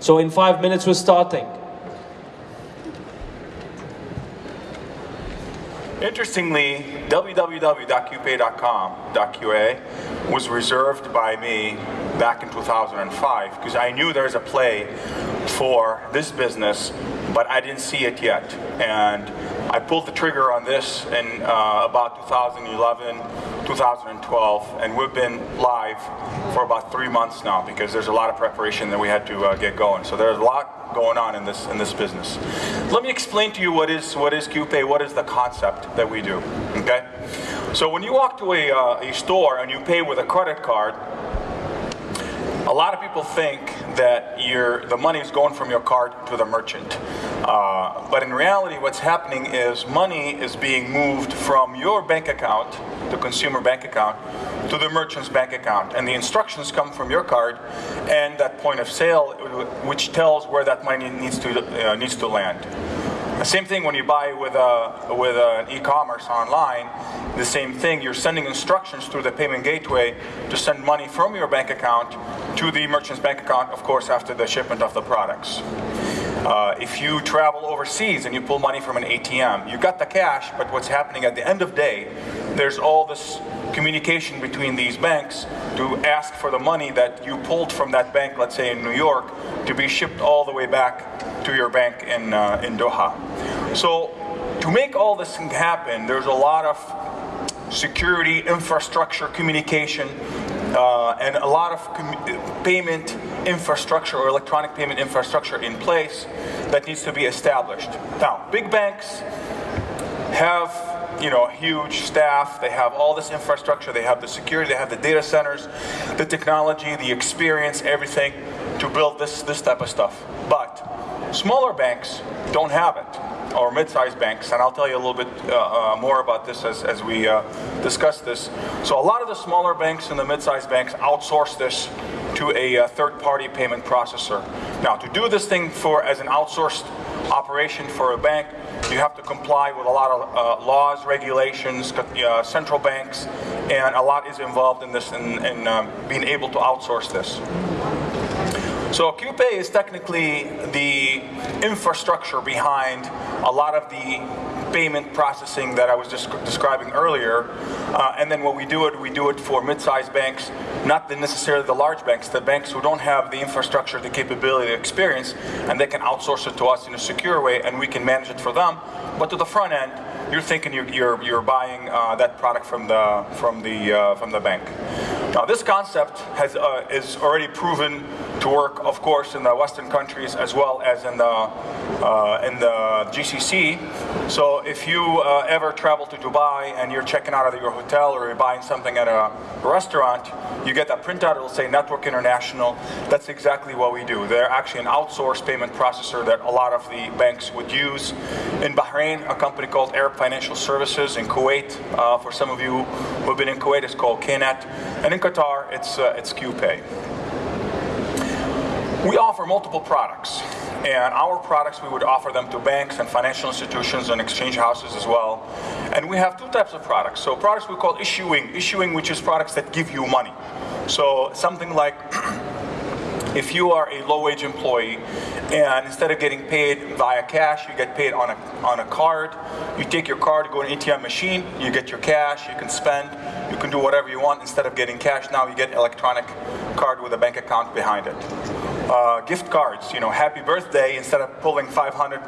So in five minutes, we're starting. Interestingly, www.qpay.com.qa was reserved by me back in 2005 because I knew there's a play for this business, but I didn't see it yet. And I pulled the trigger on this in uh, about 2011, 2012, and we've been live for about three months now because there's a lot of preparation that we had to uh, get going. So there's a lot going on in this in this business. Let me explain to you what is what is QPay, what is the concept that we do. Okay, so when you walk to a, uh, a store and you pay with a credit card, a lot of people think that the money is going from your card to the merchant. Uh, but in reality, what's happening is money is being moved from your bank account, the consumer bank account, to the merchant's bank account. And the instructions come from your card and that point of sale, which tells where that money needs to, uh, needs to land. The same thing when you buy with a with an e-commerce online. The same thing. You're sending instructions through the payment gateway to send money from your bank account to the merchant's bank account, of course, after the shipment of the products. Uh, if you travel overseas and you pull money from an ATM, you got the cash, but what's happening at the end of day, there's all this communication between these banks to ask for the money that you pulled from that bank, let's say in New York, to be shipped all the way back to your bank in, uh, in Doha. So to make all this happen, there's a lot of security, infrastructure, communication, uh, and a lot of payment infrastructure or electronic payment infrastructure in place that needs to be established. Now, big banks have you know, huge staff, they have all this infrastructure, they have the security, they have the data centers, the technology, the experience, everything to build this, this type of stuff. But Smaller banks don't have it, or mid-sized banks, and I'll tell you a little bit uh, uh, more about this as, as we uh, discuss this. So a lot of the smaller banks and the mid-sized banks outsource this to a uh, third-party payment processor. Now, to do this thing for as an outsourced operation for a bank, you have to comply with a lot of uh, laws, regulations, uh, central banks, and a lot is involved in this in, in um, being able to outsource this. So QPay is technically the infrastructure behind a lot of the payment processing that I was just describing earlier. Uh, and then what we do it, we do it for mid-sized banks, not the necessarily the large banks, the banks who don't have the infrastructure, the capability, the experience, and they can outsource it to us in a secure way and we can manage it for them. But to the front end, you're thinking you're, you're, you're buying uh, that product from the, from the, uh, from the bank. Now this concept has, uh, is already proven to work, of course, in the Western countries as well as in the, uh, in the GCC. So if you uh, ever travel to Dubai and you're checking out of your hotel or you're buying something at a restaurant, you get that printout, it'll say Network International. That's exactly what we do. They're actually an outsourced payment processor that a lot of the banks would use. In Bahrain, a company called Arab Financial Services. In Kuwait, uh, for some of you who have been in Kuwait, it's called KNET. And in Qatar, it's, uh, it's QPay. We offer multiple products, and our products, we would offer them to banks and financial institutions and exchange houses as well. And we have two types of products. So products we call issuing, issuing which is products that give you money. So something like if you are a low-wage employee And instead of getting paid via cash, you get paid on a, on a card. You take your card, go to an ATM machine, you get your cash, you can spend, you can do whatever you want. Instead of getting cash now, you get electronic card with a bank account behind it. Uh, gift cards, you know, happy birthday, instead of pulling 500,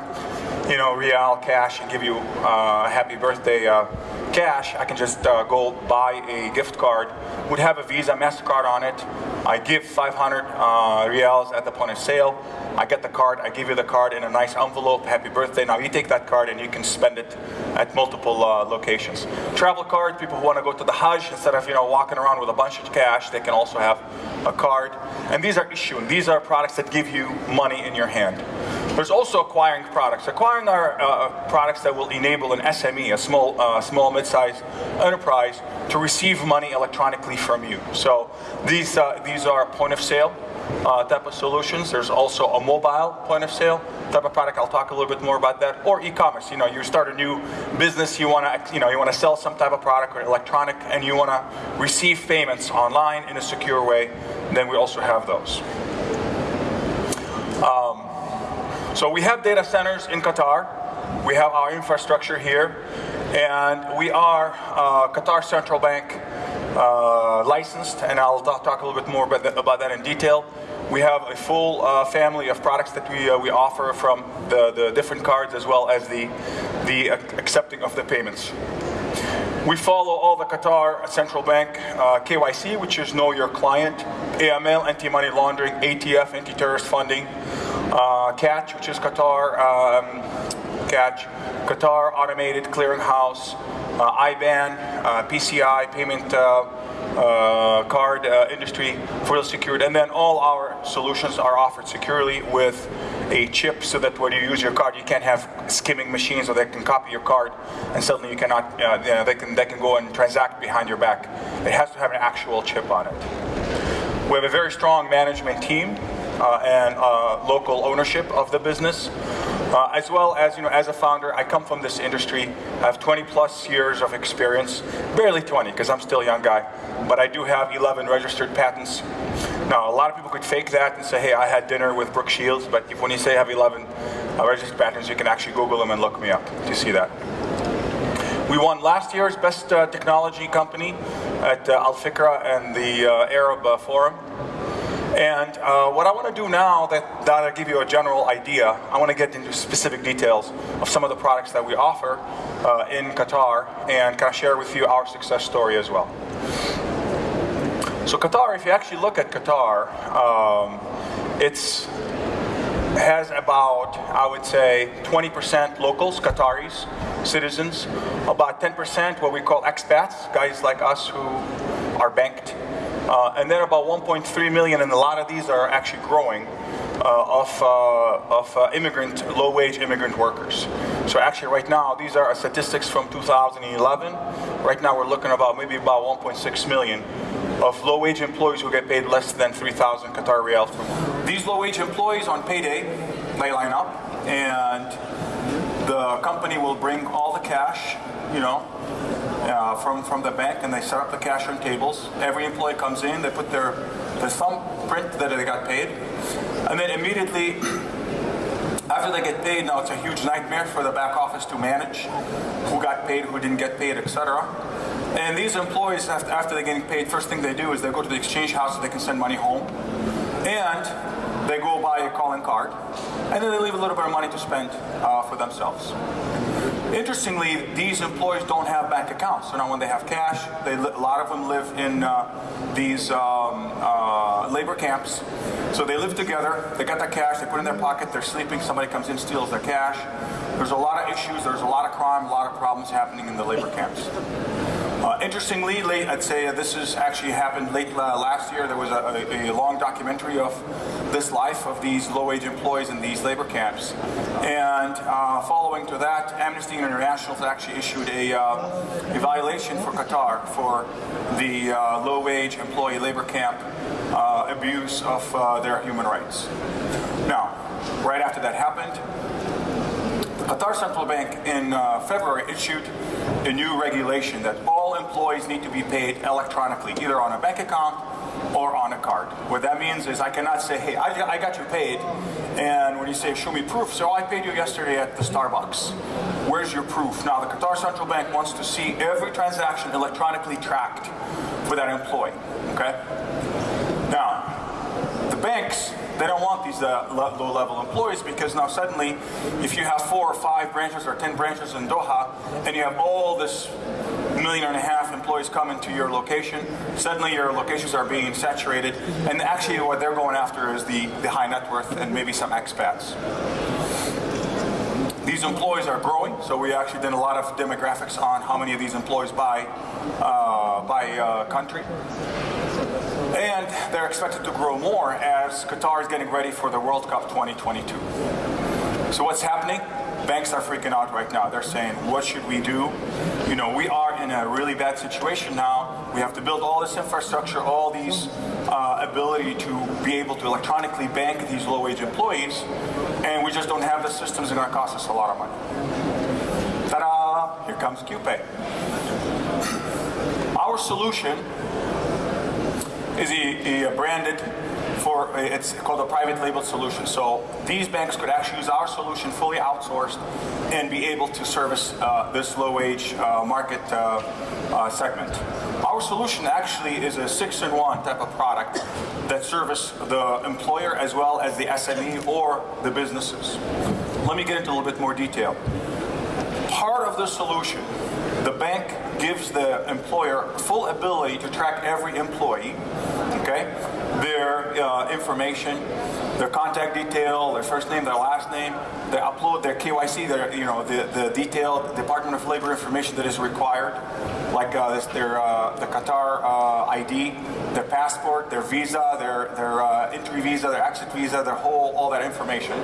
you know, real cash and give you uh, happy birthday uh, cash, I can just uh, go buy a gift card. Would have a Visa, MasterCard on it. I give 500 uh, reals at the point of sale. I get the card, I give you the card in a nice envelope, happy birthday. Now you take that card and you can spend it at multiple uh, locations. Travel card, people who want to go to the Hajj, instead of you know walking around with a bunch of cash, they can also have a card. And these are issuing, these are products that give you money in your hand. There's also acquiring products. Acquiring are uh, products that will enable an SME, a small, uh, small mid-sized enterprise, to receive money electronically from you. So these, uh, these are point of sale uh, type of solutions. There's also a mobile point of sale type of product. I'll talk a little bit more about that. Or e-commerce. You know, you start a new business, you want to, you know, you want to sell some type of product or electronic, and you want to receive payments online in a secure way. Then we also have those. Um, so we have data centers in Qatar. We have our infrastructure here. And we are uh, Qatar Central Bank uh, licensed, and I'll talk, a little bit more about that, about that, in detail. We have a full uh, family of products that we, uh, we offer from the, the different cards as well as the, the accepting of the payments. We follow all the Qatar Central Bank uh, KYC, which is Know Your Client, AML, anti-money laundering, ATF, anti-terrorist funding, uh, QATCH, which is Qatar, um, QATCH, Qatar Automated Clearinghouse, uh, IBAN, uh, PCI, payment uh, uh, card uh, industry, fully secured, and then all our solutions are offered securely with a chip so that when you use your card, you can't have skimming machines or they can copy your card and suddenly you cannot, you know, they can, they can go and transact behind your back. It has to have an actual chip on it. We have a very strong management team uh, and uh, local ownership of the business. Uh, as well as, you know, as a founder, I come from this industry. I have 20 plus years of experience, barely 20 because I'm still a young guy, but I do have 11 registered patents. Now, a lot of people could fake that and say, hey, I had dinner with Brooke Shields, but if when you say I have 11 uh, registered patents, you can actually Google them and look me up to see that. We won last year's Best uh, Technology Company at uh, Al Fikra and the uh, Arab uh, Forum. And uh, what I want to do now, that, that I give you a general idea, I want to get into specific details of some of the products that we offer in Qatar and kind of share with you our success story as well. So Qatar, if you actually look at Qatar, um, it's has about, I would say, 20% locals, Qataris, citizens, about 10% what we call expats, guys like us who are banked. Uh, and then about 1.3 million, and a lot of these are actually growing, of, uh, of uh, immigrant, low-wage immigrant workers. So actually right now, these are statistics from 2011. Right now we're looking about maybe about 1.6 million of low-wage employees who get paid less than 3,000 Qatar riyals per month. These low-wage employees on payday, they line up, and the company will bring all the cash, you know, uh, from, from the bank and they set up the cash on tables. Every employee comes in, they put their, their thumbprint that they got paid, and then immediately after they get paid, now it's a huge nightmare for the back office to manage who got paid, who didn't get paid, etc. And these employees, after they're getting paid, first thing they do is they go to the exchange house so they can send money home. And they go buy a calling card. And then they leave a little bit of money to spend uh, for themselves. Interestingly, these employees don't have bank accounts. So now when they have cash, they, a lot of them live in uh, these um, uh, labor camps. So they live together, they got their cash, they put it in their pocket, they're sleeping, somebody comes in, steals their cash. There's a lot of issues, there's a lot of crime, a lot of problems happening in the labor camps. Uh, interestingly, late, I'd say uh, this has actually happened late uh, last year. There was a, a, a, long documentary of this life of these low-wage employees in these labor camps. And uh, following to that, Amnesty International actually issued a, uh, evaluation for Qatar for the uh, low-wage employee labor camp abuse of their human rights. Now, right after that happened, Qatar Central Bank in February issued a new regulation that all employees need to be paid electronically, either on a bank account or on a card. What that means is I cannot say, hey, I, I got you paid, and when you say, show me proof, so I paid you yesterday at the Starbucks. Where's your proof? Now, the Qatar Central Bank wants to see every transaction electronically tracked for that employee, okay? Now, the banks, they don't want these uh, low-level employees because now suddenly, if you have four or five branches or 10 branches in Doha, and you have all this million and a half employees coming to your location, suddenly your locations are being saturated, and actually what they're going after is the, the high net worth and maybe some expats. These employees are growing, so we actually did a lot of demographics on how many of these employees by, uh, by uh, country. And they're expected to grow more as Qatar is getting ready for the World Cup 2022. So what's happening? Banks are freaking out right now. They're saying, what should we do? You know, we are in a really bad situation now. We have to build all this infrastructure, all these uh, ability to be able to electronically bank these low-wage employees, and we just don't have the systems going to cost us a lot of money. Ta-da! Here comes QPay. Our solution is a, a branded for, it's called a private label solution. So these banks could actually use our solution fully outsourced and be able to service uh, this low wage uh, market uh, uh, segment. Our solution actually is a six-in-one type of product that service the employer as well as the SME or the businesses. Let me get into a little bit more detail. Part of the solution, the bank gives the employer full ability to track every employee, okay? Their uh, information, their contact detail, their first name, their last name, they upload their KYC, their, you know, the, the detailed Department of Labor information that is required, like uh, this, their, uh, the Qatar uh, ID, their passport, their visa, their, their uh, entry visa, their exit visa, their whole, all that information.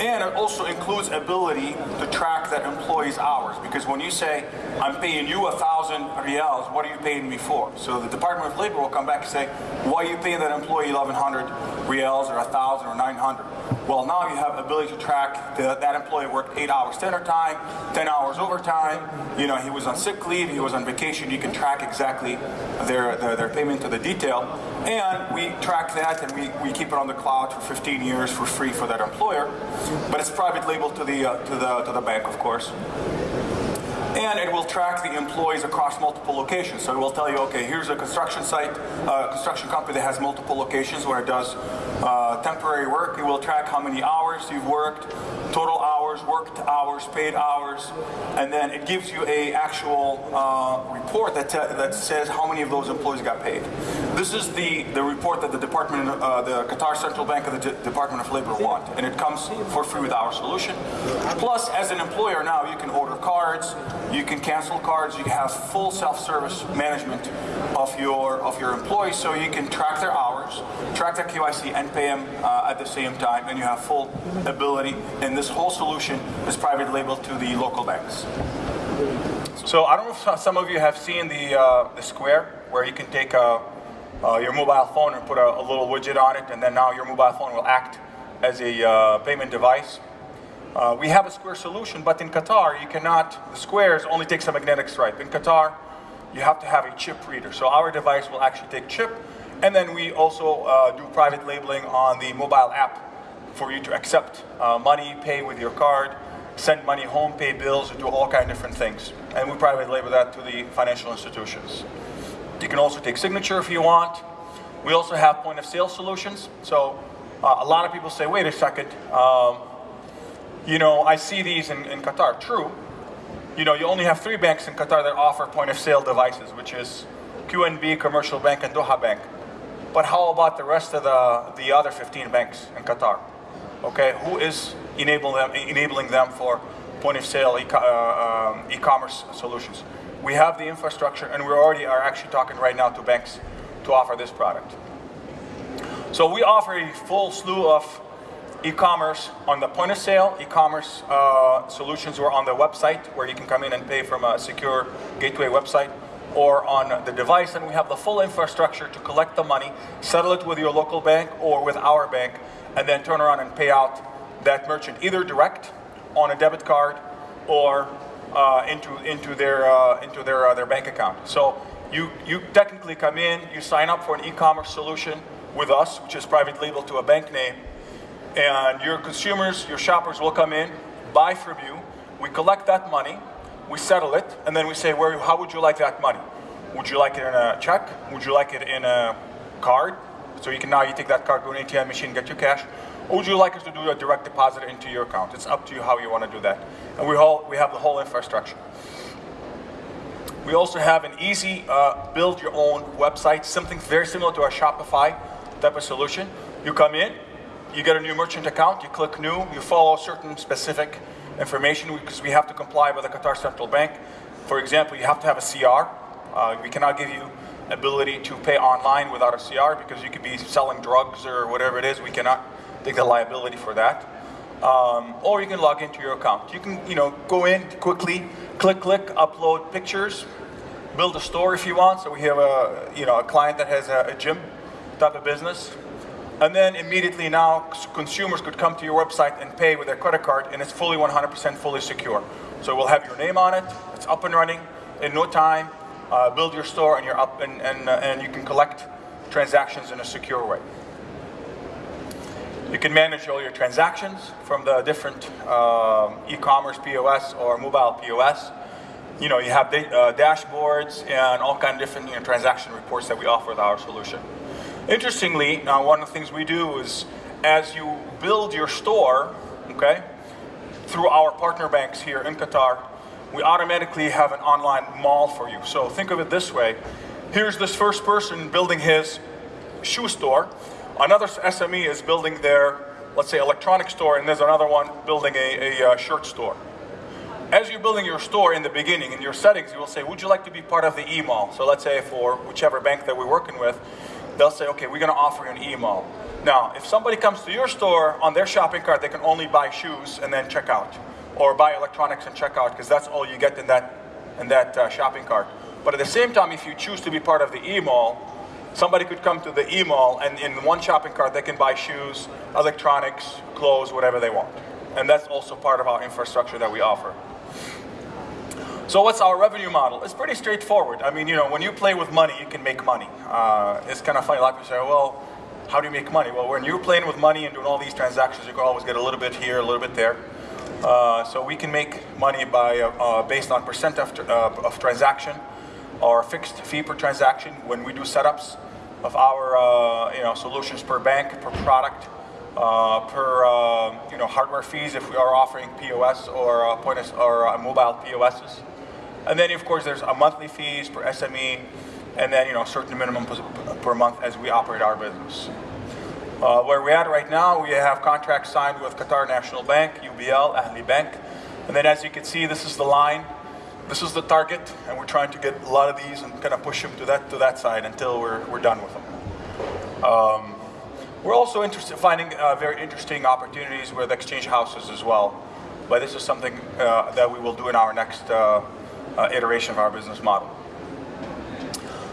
And it also includes ability to track that employee's hours. Because when you say, I'm paying you a thousand rials, what are you paying me for? So the Department of Labor will come back and say, why are you paying that employee 1,100 rials or a thousand or 900? Well, now you have ability to track the, that employee worked eight hours dinner time, 10 hours overtime. You know, he was on sick leave, he was on vacation. You can track exactly their, their, their payment to the detail. And we track that and we, we keep it on the cloud for 15 years for free for that employer. But it's private label to the, uh, to the, to the bank, of course and it will track the employees across multiple locations. So it will tell you, okay, here's a construction site, uh, construction company that has multiple locations where it does uh, temporary work. It will track how many hours you've worked, total hours, worked hours, paid hours, and then it gives you a actual uh, report that, that says how many of those employees got paid. This is the, the report that the Department, uh, the Qatar Central Bank and the D Department of Labor want, and it comes for free with our solution. Plus, as an employer now, you can order cards, you can cancel cards, you have full self-service management of your of your employees, so you can track their hours, track that KYC, and pay them uh, at the same time, and you have full ability. And this whole solution is private labeled to the local banks. So I don't know if some of you have seen the uh, the square where you can take a, uh, your mobile phone and put a, a, little widget on it, and then now your mobile phone will act as a uh, payment device. Uh, we have a square solution, but in Qatar, you cannot, the squares only takes a magnetic stripe. In Qatar, you have to have a chip reader. So our device will actually take chip, and then we also uh, do private labeling on the mobile app for you to accept uh, money, pay with your card, send money home, pay bills, do all kind of different things. And we private label that to the financial institutions. You can also take signature if you want. We also have point of sale solutions. So uh, a lot of people say, wait a second, um, you know, I see these in, in Qatar. True. You know, you only have three banks in Qatar that offer point of sale devices, which is QNB, Commercial Bank, and Doha Bank. But how about the rest of the, the other 15 banks in Qatar? Okay, who is enabling them, enabling them for point of sale uh, um, e-commerce uh, e solutions? We have the infrastructure and we already are actually talking right now to banks to offer this product. So we offer a full slew of e-commerce on the point of sale, e-commerce uh, solutions or on the website where you can come in and pay from a secure gateway website or on the device and we have the full infrastructure to collect the money, settle it with your local bank or with our bank and then turn around and pay out that merchant either direct on a debit card or uh, into into their uh, into their uh, their bank account. So You, you technically come in, you sign up for an e-commerce solution with us, which is private label to a bank name, and your consumers, your shoppers will come in, buy from you, we collect that money, we settle it, and then we say, where, how would you like that money? Would you like it in a check? Would you like it in a card? So you can now you take that card, go to an ATM machine, get your cash. Or would you like us to do a direct deposit into your account? It's up to you how you want to do that. And we, all, we have the whole infrastructure. We also have an easy uh, build your own website, something very similar to our Shopify type of solution. You come in, you get a new merchant account, you click new, you follow certain specific information because we have to comply with the Qatar Central Bank. For example, you have to have a CR. Uh, we cannot give you ability to pay online without a CR because you could be selling drugs or whatever it is. We cannot take the liability for that. Um, or you can log into your account. You can, you know, go in quickly, click, click, upload pictures, build a store if you want. So we have a, you know, a client that has a, a gym type of business. And then immediately now consumers could come to your website and pay with their credit card and it's fully 100% fully secure. So we'll have your name on it, it's up and running in no time, uh, build your store and you're up and, and, uh, and you can collect transactions in a secure way. You can manage all your transactions from the different um, e-commerce POS or mobile POS. You know, you have uh, dashboards and all kind of different you know, transaction reports that we offer with our solution. Interestingly, now one of the things we do is as you build your store, okay, through our partner banks here in Qatar, we automatically have an online mall for you. So think of it this way. Here's this first person building his shoe store. Another SME is building their, let's say, electronic store, and there's another one building a, a uh, shirt store. As you're building your store in the beginning, in your settings, you will say, would you like to be part of the e-mall? So let's say for whichever bank that we're working with, they'll say, okay, we're gonna offer you an e-mall. Now, if somebody comes to your store on their shopping cart, they can only buy shoes and then check out. Or buy electronics and check out, because that's all you get in that, in that uh, shopping cart. But at the same time, if you choose to be part of the e-mall, Somebody could come to the e-mall and in one shopping cart they can buy shoes, electronics, clothes, whatever they want. And that's also part of our infrastructure that we offer. So what's our revenue model? It's pretty straightforward. I mean, you know, when you play with money, you can make money. Uh, it's kind of funny, like we say, well, how do you make money? Well, when you're playing with money and doing all these transactions, you can always get a little bit here, a little bit there. Uh, so we can make money by uh, uh based on percent of, uh, of transaction or fixed fee per transaction when we do setups of our uh, you know solutions per bank, per product, uh, per uh, you know hardware fees if we are offering POS or uh, point or mobile POSs, and then of course there's a monthly fees per SME, and then you know certain minimum per month as we operate our business. Uh, where we're at right now, we have contracts signed with Qatar National Bank, UBL, Ahli Bank, and then as you can see, this is the line this is the target, and we're trying to get a lot of these and kind of push them to that to that side until we're we're done with them. Um, we're also interested finding uh, very interesting opportunities with exchange houses as well, but this is something uh, that we will do in our next uh, iteration of our business model.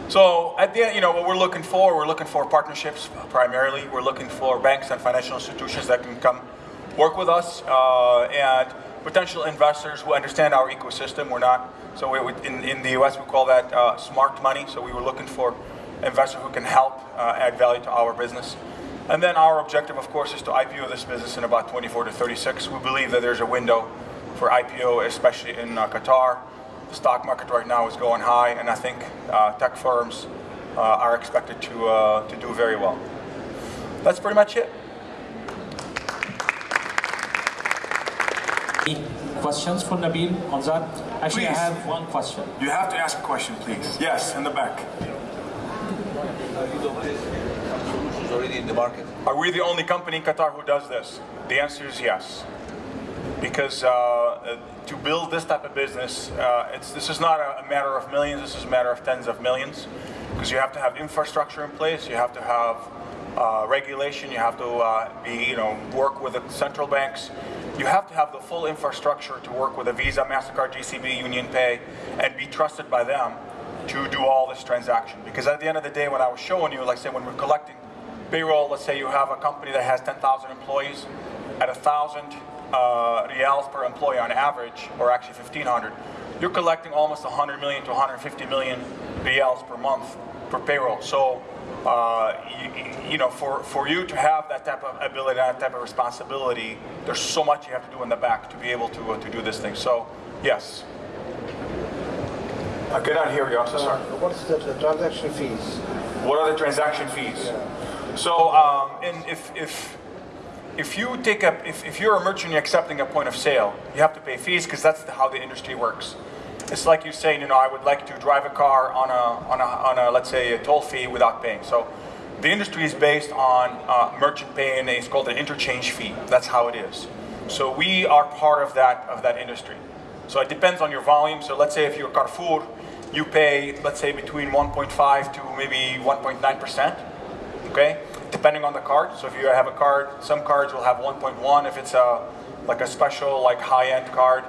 So at the end, you know, what we're looking for, we're looking for partnerships primarily. We're looking for banks and financial institutions that can come work with us uh, and potential investors who understand our ecosystem. We're not, so we, in, in the US we call that uh, smart money. So we were looking for investors who can help uh, add value to our business. And then our objective, of course, is to IPO this business in about 24 to 36. We believe that there's a window for IPO, especially in uh, Qatar. The stock market right now is going high, and I think uh, tech firms uh, are expected to, uh, to do very well. That's pretty much it. Questions for Nabil on that? Actually, Please. I have one question. You have to ask a question, please. Yes, in the back. solutions already in the market? Are we the only company in Qatar who does this? The answer is yes. Because uh, to build this type of business, uh, it's, this is not a, matter of millions, this is a matter of tens of millions. Because you have to have infrastructure in place, you have to have uh, regulation, you have to uh, be, you know, work with the central banks, you have to have the full infrastructure to work with a Visa, MasterCard, JCB, Union Pay, and be trusted by them to do all this transaction. Because at the end of the day, when I was showing you, like say when we're collecting payroll, let's say you have a company that has 10,000 employees, at a 1,000 uh, reals per employee on average, or actually 1,500, you're collecting almost 100 million to 150 million BLs per month per payroll. So, uh, you, you know, for, for you to have that type of ability, that type of responsibility, there's so much you have to do in the back to be able to, uh, to do this thing. So, yes. I cannot hear you, I'm so sorry. What's the, the transaction fees? What are the transaction fees? So, um, and if, if, if you take a, if, if you're a merchant you're accepting a point of sale, you have to pay fees because that's the, how the industry works. It's like you saying, you know, I would like to drive a car on a, on a, on a let's say, a toll fee without paying. So the industry is based on uh, merchant paying, it's called an interchange fee. That's how it is. So we are part of that, of that industry. So it depends on your volume. So let's say if you're Carrefour, you pay, let's say, between 1.5 to maybe 1.9%, okay? Depending on the card. So if you have a card, some cards will have 1.1. If it's a, like a special, like high-end card,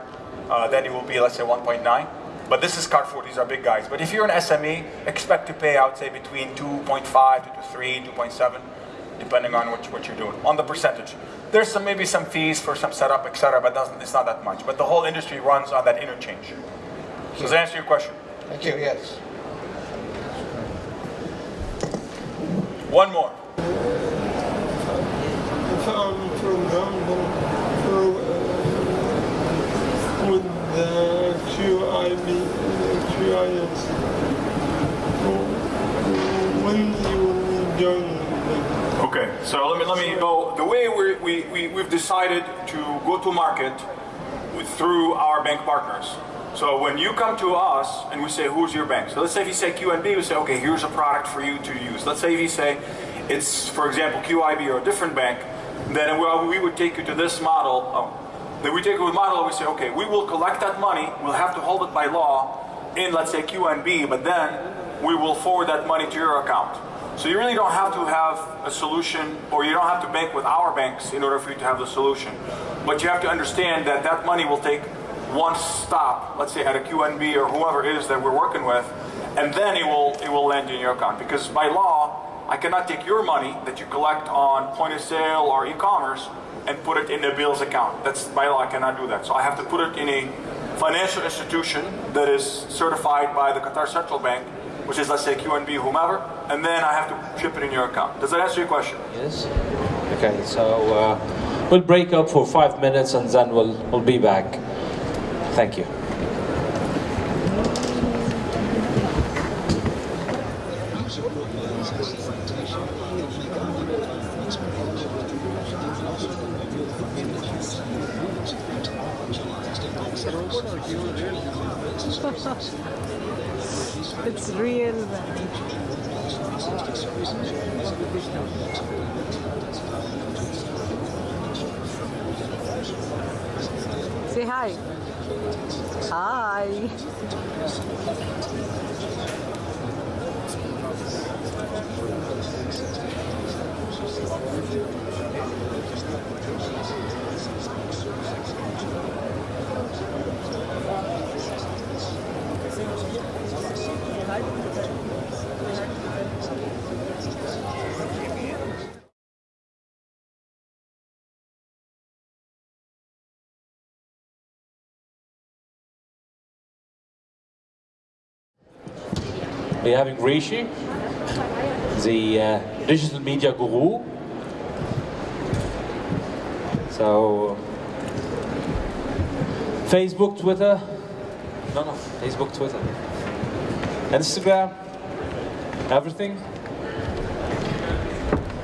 uh, then it will be, let's say, 1.9. But this is Carrefour, these are big guys. But if you're an SME, expect to pay, I would say, between 2.5 to 3, 2.7, depending on what, what you're doing, on the percentage. There's some maybe some fees for some setup, etc., but doesn't, it's not that much. But the whole industry runs on that interchange. Does that answer your question? Thank you, yes. One more. Okay, so let me let me go. The way we we we we've decided to go to market with, through our bank partners. So when you come to us and we say, who's your bank? So let's say if you say QNB, we say, okay, here's a product for you to use. Let's say if you say it's, for example, QIB or a different bank, then we, would take you to this model. Oh, then we take you to a model and we say, okay, we will collect that money. We'll have to hold it by law in, let's say, QNB, but then we will forward that money to your account. So you really don't have to have a solution, or you don't have to bank with our banks in order for you to have the solution. But you have to understand that that money will take one stop, let's say at a QNB or whoever it is that we're working with, and then it will it will land in your account. Because by law, I cannot take your money that you collect on point of sale or e-commerce and put it in the bills account. That's by law, I cannot do that. So I have to put it in a financial institution that is certified by the Qatar Central Bank, which is let's say QNB, whomever, and then I have to ship it in your account. Does that answer your question? Yes. Okay, so uh, we'll break up for five minutes and then we'll we'll be back. Thank you. We're having Rishi, the uh, digital media guru. So, Facebook, Twitter, no, no, Facebook, Twitter, Instagram, everything.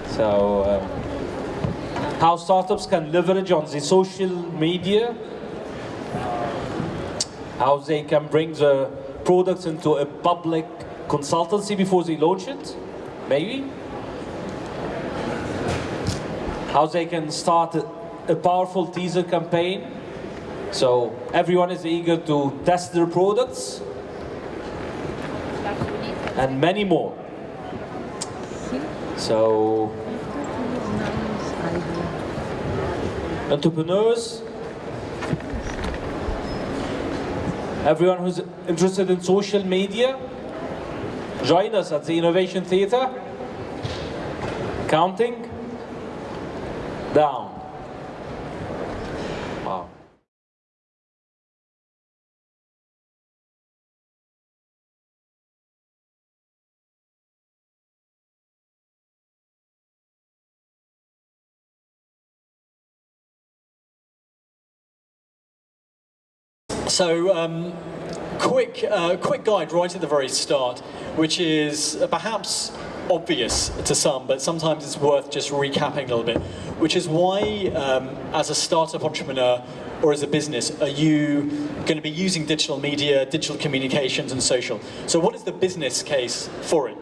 So, um, how startups can leverage on the social media, how they can bring the products into a public consultancy before they launch it, maybe. How they can start a, a powerful teaser campaign, so everyone is eager to test their products, and many more. So, entrepreneurs, everyone who's interested in social media, Join us at the Innovation Theatre. Counting down. Wow. So um, quick, uh, quick guide right at the very start, which is perhaps obvious to some, but sometimes it's worth just recapping a little bit, which is why, um, as a startup entrepreneur or as a business, are you going to be using digital media, digital communications, and social? So, what is the business case for it?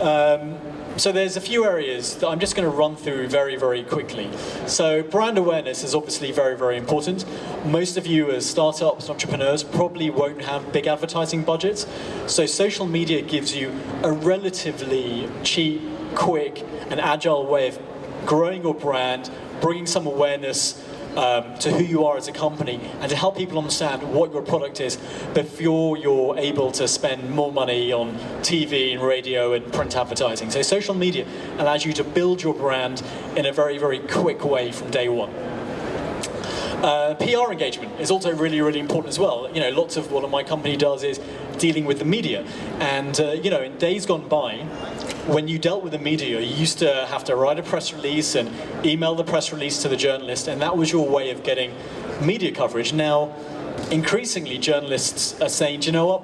Um, so there's a few areas that I'm just going to run through very, very quickly. So brand awareness is obviously very, very important. Most of you as startups, entrepreneurs, probably won't have big advertising budgets. So social media gives you a relatively cheap, quick, and agile way of growing your brand, bringing some awareness um, to who you are as a company and to help people understand what your product is before you're able to spend more money on TV and radio and print advertising. So social media allows you to build your brand in a very, very quick way from day one. Uh, PR engagement is also really, really important as well. You know, lots of what my company does is dealing with the media. And, uh, you know, in days gone by, when you dealt with the media, you used to have to write a press release and email the press release to the journalist, and that was your way of getting media coverage. Now, increasingly, journalists are saying, you know what?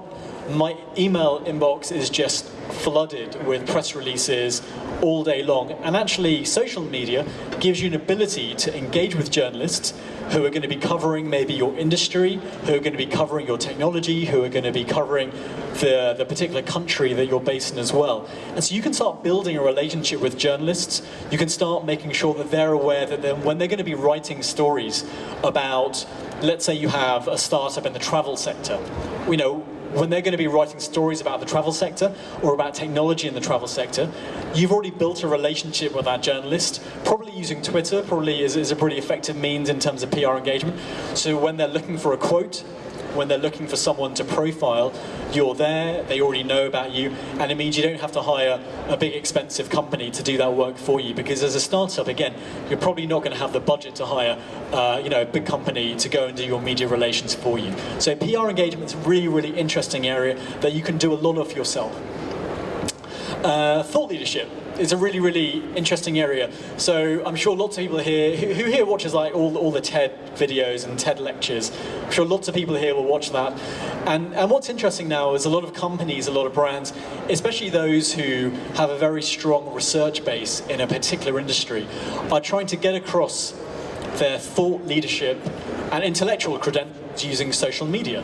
My email inbox is just flooded with press releases all day long. And actually, social media gives you an ability to engage with journalists who are going to be covering maybe your industry, who are going to be covering your technology, who are going to be covering the, the particular country that you're based in as well. And so you can start building a relationship with journalists. You can start making sure that they're aware that when they're going to be writing stories about, let's say you have a startup in the travel sector, you know, when they're going to be writing stories about the travel sector or about technology in the travel sector, you've already built a relationship with that journalist, probably using Twitter, probably is, is a pretty effective means in terms of PR engagement. So when they're looking for a quote, when they're looking for someone to profile, you're there, they already know about you, and it means you don't have to hire a big expensive company to do that work for you. Because as a startup, again, you're probably not going to have the budget to hire, uh, you know, a big company to go and do your media relations for you. So PR engagement is a really, really interesting area that you can do a lot of yourself. Uh, thought leadership is a really, really interesting area. So I'm sure lots of people here, who, who here watches like all, all the TED videos and TED lectures? I'm sure lots of people here will watch that. And, and what's interesting now is a lot of companies, a lot of brands, especially those who have a very strong research base in a particular industry, are trying to get across their thought leadership and intellectual credentials using social media.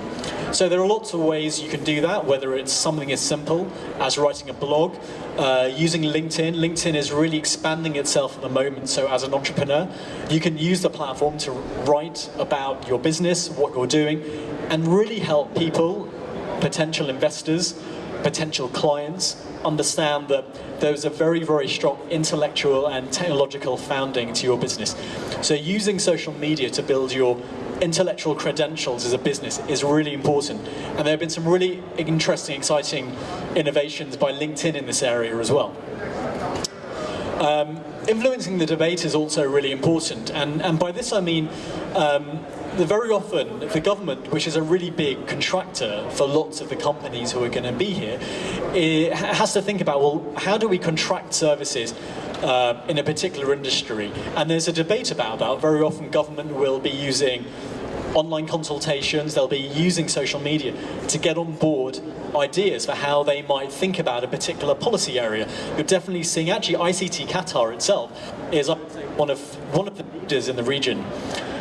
So there are lots of ways you can do that, whether it's something as simple as writing a blog, uh, using LinkedIn. LinkedIn is really expanding itself at the moment, so as an entrepreneur, you can use the platform to write about your business, what you're doing, and really help people, potential investors, potential clients, understand that there's a very, very strong intellectual and technological founding to your business. So using social media to build your intellectual credentials as a business is really important. And there have been some really interesting, exciting innovations by LinkedIn in this area as well. Um, influencing the debate is also really important. And, and by this I mean um, that very often the government, which is a really big contractor for lots of the companies who are going to be here, it has to think about, well, how do we contract services uh, in a particular industry? And there's a debate about that. Very often government will be using online consultations, they'll be using social media to get on board ideas for how they might think about a particular policy area. You're definitely seeing, actually ICT Qatar itself is one of, one of the leaders in the region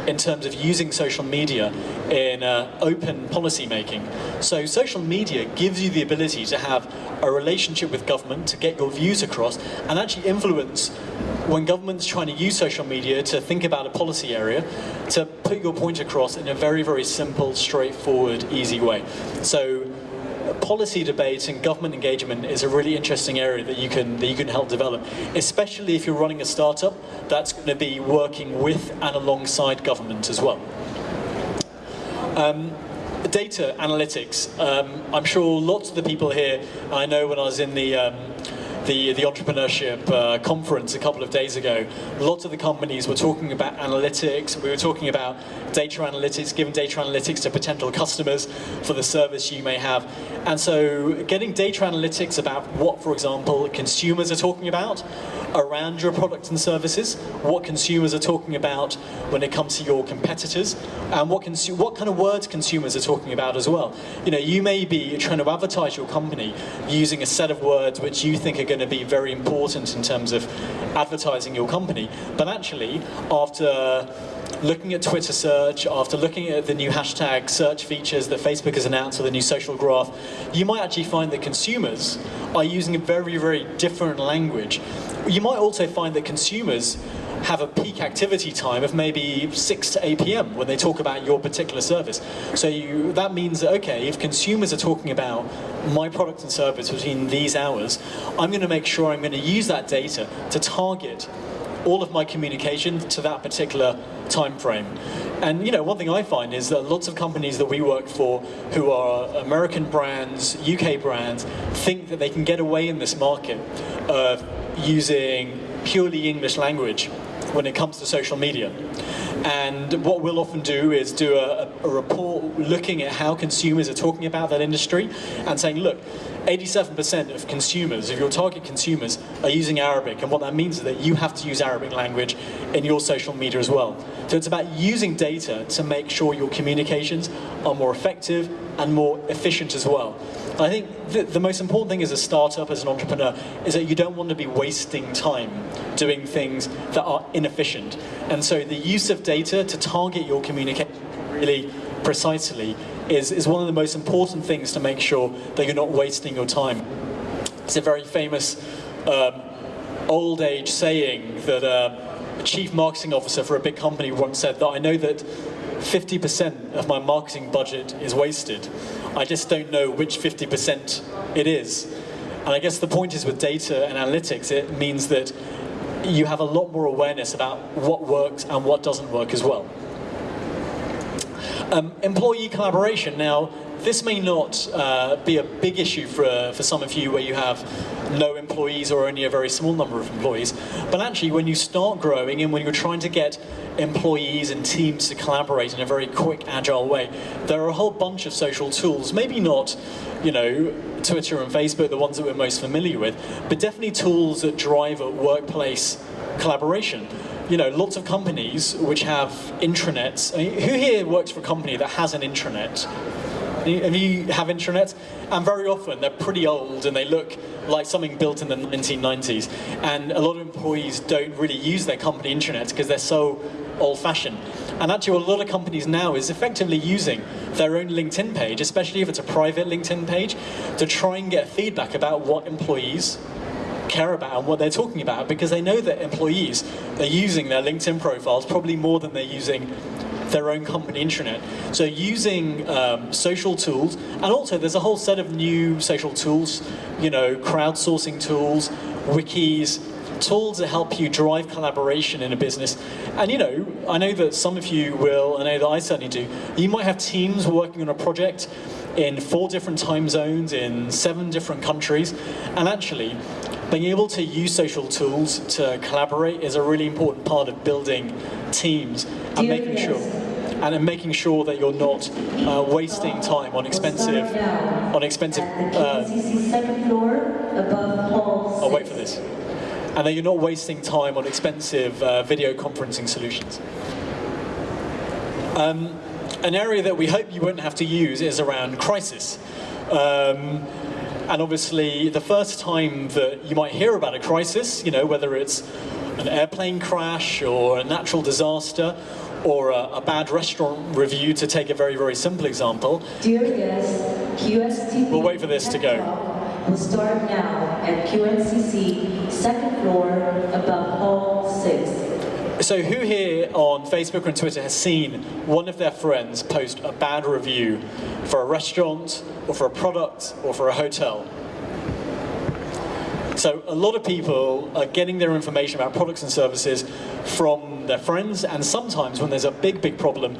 in terms of using social media in uh, open policy making. So social media gives you the ability to have a relationship with government, to get your views across, and actually influence when government's trying to use social media to think about a policy area, to put your point across in a very, very simple, straightforward, easy way. So policy debate and government engagement is a really interesting area that you can that you can help develop, especially if you're running a startup that's going to be working with and alongside government as well. Um, data analytics. Um, I'm sure lots of the people here, I know when I was in the um, the, the entrepreneurship uh, conference a couple of days ago, lots of the companies were talking about analytics. We were talking about data analytics, giving data analytics to potential customers for the service you may have. And so getting data analytics about what, for example, consumers are talking about around your products and services, what consumers are talking about when it comes to your competitors, and what, what kind of words consumers are talking about as well. You know, you may be trying to advertise your company using a set of words which you think are going to be very important in terms of advertising your company, but actually, after looking at Twitter search, after looking at the new hashtag search features that Facebook has announced or the new social graph, you might actually find that consumers are using a very, very different language. You might also find that consumers have a peak activity time of maybe 6 to 8 p.m. when they talk about your particular service. So you, that means that, okay, if consumers are talking about my product and service between these hours, I'm going to make sure I'm going to use that data to target all of my communication to that particular time frame. And you know, one thing I find is that lots of companies that we work for who are American brands, UK brands, think that they can get away in this market of using purely English language when it comes to social media. And what we'll often do is do a, a, report looking at how consumers are talking about that industry and saying, look, 87% of consumers, of your target consumers, are using Arabic. And what that means is that you have to use Arabic language in your social media as well. So it's about using data to make sure your communications are more effective and more efficient as well. I think the, the, most important thing as a startup, as an entrepreneur, is that you don't want to be wasting time doing things that are inefficient. And so the use of data to target your communication really precisely is, is one of the most important things to make sure that you're not wasting your time. It's a very famous um, old age saying that uh, a chief marketing officer for a big company once said that I know that 50% of my marketing budget is wasted. I just don't know which 50% it is. And I guess the point is with data and analytics, it means that you have a lot more awareness about what works and what doesn't work as well. Um, employee collaboration. Now, this may not uh, be a big issue for, uh, for some of you where you have no employees or only a very small number of employees, but actually when you start growing and when you're trying to get employees and teams to collaborate in a very quick, agile way, there are a whole bunch of social tools, maybe not, you know, Twitter and Facebook, the ones that we're most familiar with, but definitely tools that drive workplace collaboration you know, lots of companies which have intranets. I mean, who here works for a company that has an intranet? Have you have intranets? And very often they're pretty old and they look like something built in the 1990s. And a lot of employees don't really use their company intranets because they're so old-fashioned. And actually a lot of companies now is effectively using their own LinkedIn page, especially if it's a private LinkedIn page, to try and get feedback about what employees care about and what they're talking about because they know that employees are using their LinkedIn profiles probably more than they're using their own company intranet. So using um, social tools, and also there's a whole set of new social tools, you know, crowdsourcing tools, wikis, tools that help you drive collaboration in a business. And you know, I know that some of you will, I know that I certainly do, you might have teams working on a project in four different time zones in seven different countries, and actually being able to use social tools to collaborate is a really important part of building teams and making sure and in making sure that you're not uh, wasting time on expensive on expensive uh, I'll wait for this and that you're not wasting time on expensive uh, video conferencing solutions. Um, an area that we hope you won't have to use is around crisis. Um, and obviously, the first time that you might hear about a crisis, you know, whether it's an airplane crash or a natural disaster or a, a bad restaurant review, to take a very, very simple example, Dear guests, QSTP We'll wait for this to go. will start now at QNCC second floor above hall six. So who here on Facebook and Twitter has seen one of their friends post a bad review for a restaurant or for a product or for a hotel? So a lot of people are getting their information about products and services from their friends and sometimes when there's a big, big problem,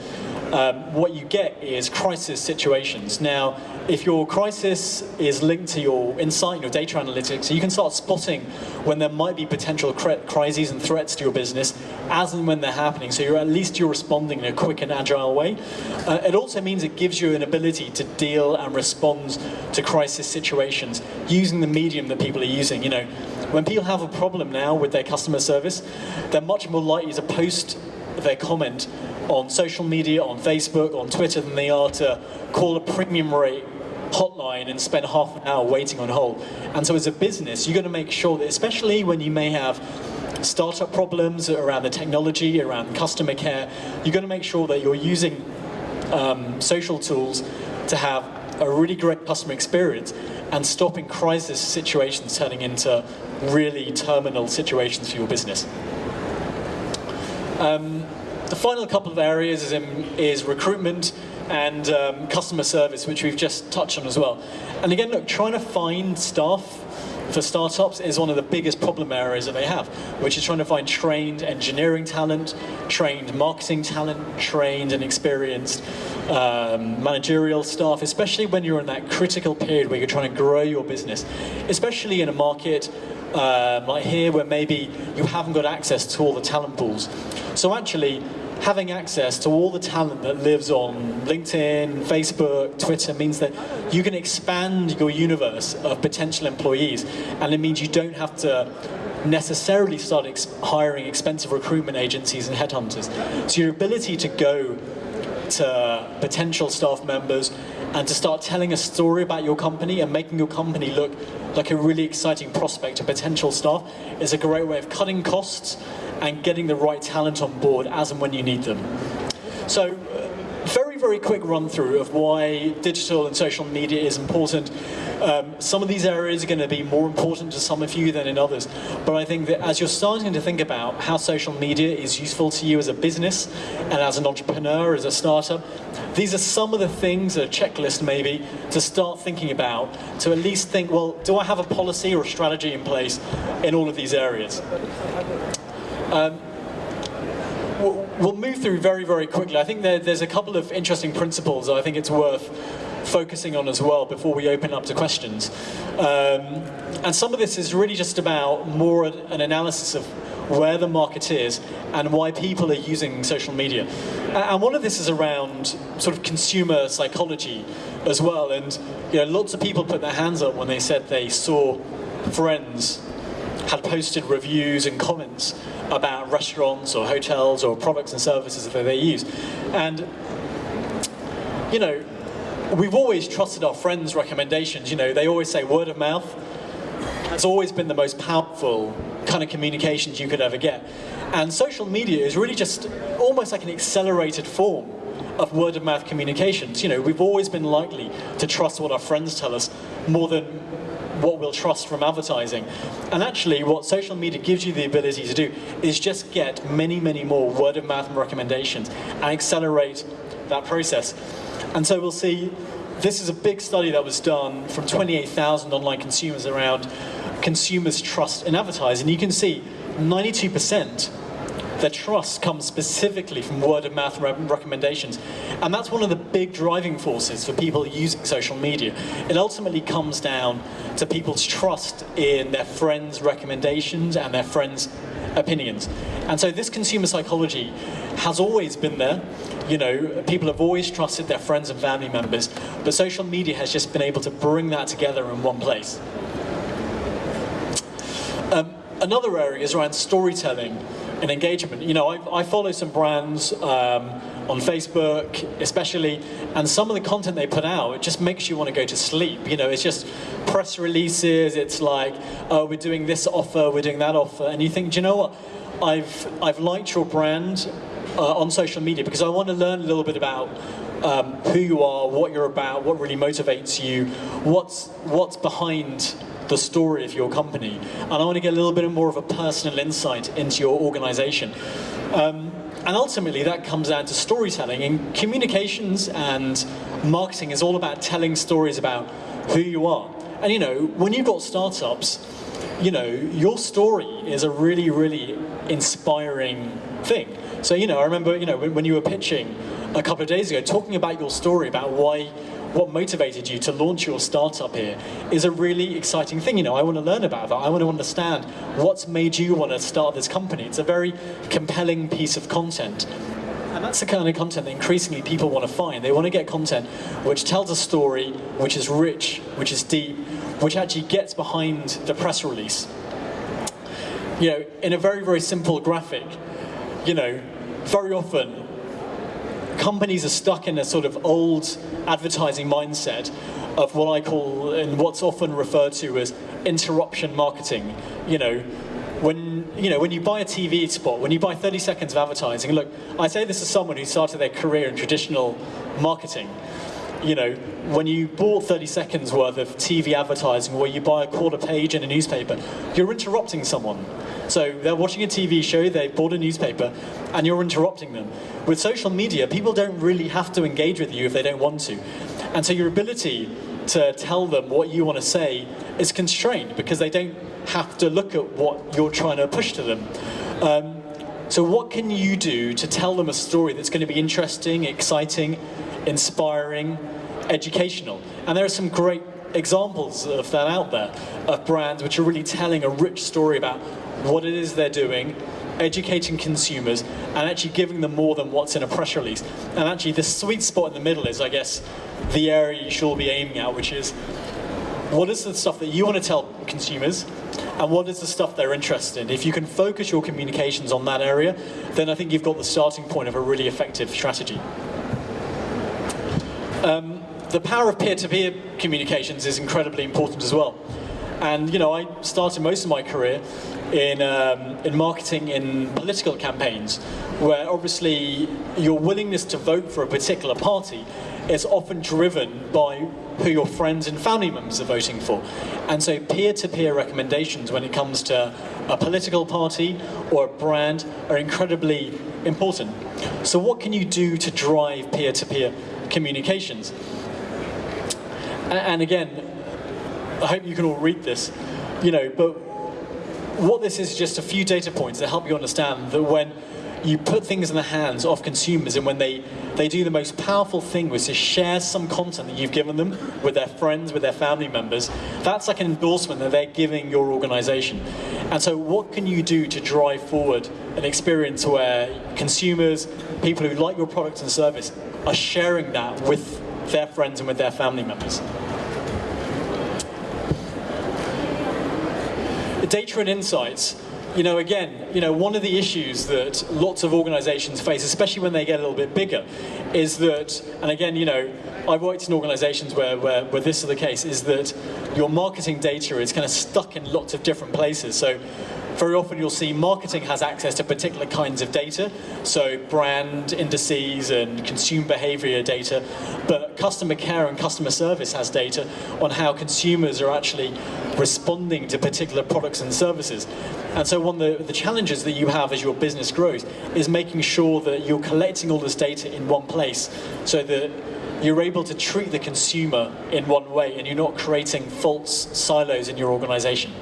um, what you get is crisis situations. Now, if your crisis is linked to your insight and your data analytics, you can start spotting when there might be potential crises and threats to your business as and when they're happening. So you're at least you're responding in a quick and agile way. Uh, it also means it gives you an ability to deal and respond to crisis situations using the medium that people are using. You know, when people have a problem now with their customer service, they're much more likely to post their comment on social media, on Facebook, on Twitter than they are to call a premium rate hotline and spend half an hour waiting on hold. And so as a business, you've got to make sure that, especially when you may have startup problems around the technology, around customer care, you've got to make sure that you're using um, social tools to have a really great customer experience and stopping crisis situations turning into really terminal situations for your business. Um, the final couple of areas is, in, is recruitment and um, customer service, which we've just touched on as well. And again, look, trying to find staff for startups is one of the biggest problem areas that they have, which is trying to find trained engineering talent, trained marketing talent, trained and experienced um, managerial staff, especially when you're in that critical period where you're trying to grow your business, especially in a market um, like here where maybe you haven't got access to all the talent pools. So actually, having access to all the talent that lives on LinkedIn, Facebook, Twitter means that you can expand your universe of potential employees, and it means you don't have to necessarily start ex hiring expensive recruitment agencies and headhunters. So your ability to go to potential staff members and to start telling a story about your company and making your company look like a really exciting prospect to potential staff is a great way of cutting costs and getting the right talent on board as and when you need them. So, very, quick run through of why digital and social media is important. Um, some of these areas are going to be more important to some of you than in others, but I think that as you're starting to think about how social media is useful to you as a business and as an entrepreneur, as a startup, these are some of the things, a checklist maybe, to start thinking about, to at least think, well, do I have a policy or a strategy in place in all of these areas? Um, we'll move through very, very quickly. I think there, there's a couple of interesting principles I think it's worth focusing on as well before we open up to questions. Um, and some of this is really just about more an analysis of where the market is and why people are using social media. And one of this is around sort of consumer psychology as well. And you know, lots of people put their hands up when they said they saw friends had posted reviews and comments about restaurants or hotels or products and services that they use. And, you know, we've always trusted our friends' recommendations. You know, they always say word of mouth has always been the most powerful kind of communications you could ever get. And social media is really just almost like an accelerated form of word of mouth communications. You know, we've always been likely to trust what our friends tell us more than what we'll trust from advertising. And actually, what social media gives you the ability to do is just get many, many more word of mouth recommendations and accelerate that process. And so we'll see, this is a big study that was done from 28,000 online consumers around consumers' trust in advertising. You can see 92% their trust comes specifically from word of mouth re recommendations. And that's one of the big driving forces for people using social media. It ultimately comes down to people's trust in their friends' recommendations and their friends' opinions. And so this consumer psychology has always been there. You know, people have always trusted their friends and family members, but social media has just been able to bring that together in one place. Um, another area is around storytelling and engagement. You know, I, I follow some brands um, on Facebook, especially, and some of the content they put out, it just makes you want to go to sleep. You know, it's just press releases. It's like, oh, we're doing this offer, we're doing that offer, and you think, do you know what? I've I've liked your brand uh, on social media because I want to learn a little bit about um, who you are, what you're about, what really motivates you, what's what's behind the story of your company. And I want to get a little bit more of a personal insight into your organization. Um, and ultimately, that comes down to storytelling. And communications and marketing is all about telling stories about who you are. And you know, when you've got startups, you know, your story is a really, really inspiring thing. So, you know, I remember, you know, when, when you were pitching a couple of days ago, talking about your story, about why, what motivated you to launch your startup here, is a really exciting thing. You know, I want to learn about that. I want to understand what's made you want to start this company. It's a very compelling piece of content. And that's the kind of content that increasingly people want to find. They want to get content which tells a story, which is rich, which is deep, which actually gets behind the press release. You know, in a very, very simple graphic, you know, very often companies are stuck in a sort of old advertising mindset of what I call, and what's often referred to as interruption marketing. You know, when you know when you buy a TV spot, when you buy 30 seconds of advertising. Look, I say this as someone who started their career in traditional marketing. You know, when you bought 30 seconds worth of TV advertising, where you buy a quarter page in a newspaper, you're interrupting someone. So they're watching a TV show, they bought a newspaper, and you're interrupting them. With social media, people don't really have to engage with you if they don't want to. And so your ability to tell them what you want to say is constrained because they don't have to look at what you're trying to push to them. Um, so what can you do to tell them a story that's going to be interesting, exciting, inspiring, educational? And there are some great examples of that out there, of brands which are really telling a rich story about what it is they're doing, educating consumers, and actually giving them more than what's in a press release. And actually the sweet spot in the middle is, I guess, the area you should all be aiming at, which is what is the stuff that you want to tell consumers and what is the stuff they're interested in. If you can focus your communications on that area, then I think you've got the starting point of a really effective strategy. Um, the power of peer-to-peer -peer communications is incredibly important as well. And you know, I started most of my career in, um, in marketing in political campaigns, where obviously your willingness to vote for a particular party is often driven by who your friends and family members are voting for. And so peer-to-peer -peer recommendations when it comes to a political party or a brand are incredibly important. So what can you do to drive peer-to-peer -peer communications? And again, I hope you can all read this, you know, but what this is just a few data points that help you understand that when you put things in the hands of consumers and when they, they do the most powerful thing which is share some content that you've given them with their friends, with their family members, that's like an endorsement that they're giving your organization. And so what can you do to drive forward an experience where consumers, people who like your product and service are sharing that with their friends and with their family members? Data and insights, you know, again, you know, one of the issues that lots of organizations face, especially when they get a little bit bigger, is that, and again, you know, I've worked in organizations where, where, where this is the case, is that your marketing data is kind of stuck in lots of different places. So very often you'll see marketing has access to particular kinds of data, so brand indices and consumer behavior data, but customer care and customer service has data on how consumers are actually responding to particular products and services. And so one of the, the challenges that you have as your business grows is making sure that you're collecting all this data in one place so that you're able to treat the consumer in one way and you're not creating false silos in your organization.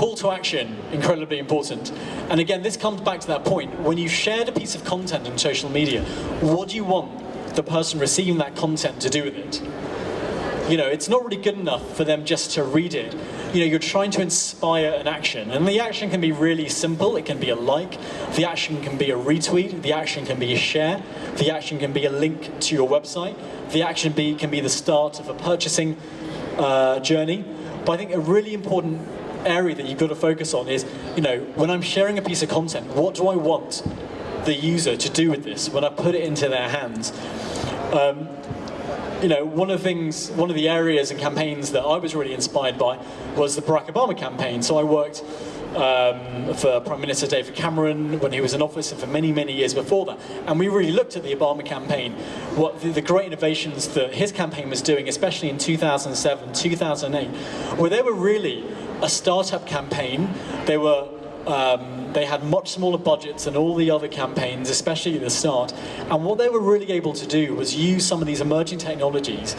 Call to action, incredibly important. And again, this comes back to that point. When you've shared a piece of content on social media, what do you want the person receiving that content to do with it? You know, it's not really good enough for them just to read it. You know, you're trying to inspire an action. And the action can be really simple. It can be a like. The action can be a retweet. The action can be a share. The action can be a link to your website. The action be, can be the start of a purchasing uh, journey. But I think a really important area that you've got to focus on is, you know, when I'm sharing a piece of content, what do I want the user to do with this when I put it into their hands? Um, you know, one of the things, one of the areas and campaigns that I was really inspired by was the Barack Obama campaign. So I worked um, for Prime Minister David Cameron when he was in office and for many, many years before that. And we really looked at the Obama campaign, what the, the great innovations that his campaign was doing, especially in 2007, 2008, where they were really a startup campaign. They were um, they had much smaller budgets than all the other campaigns, especially at the start. And what they were really able to do was use some of these emerging technologies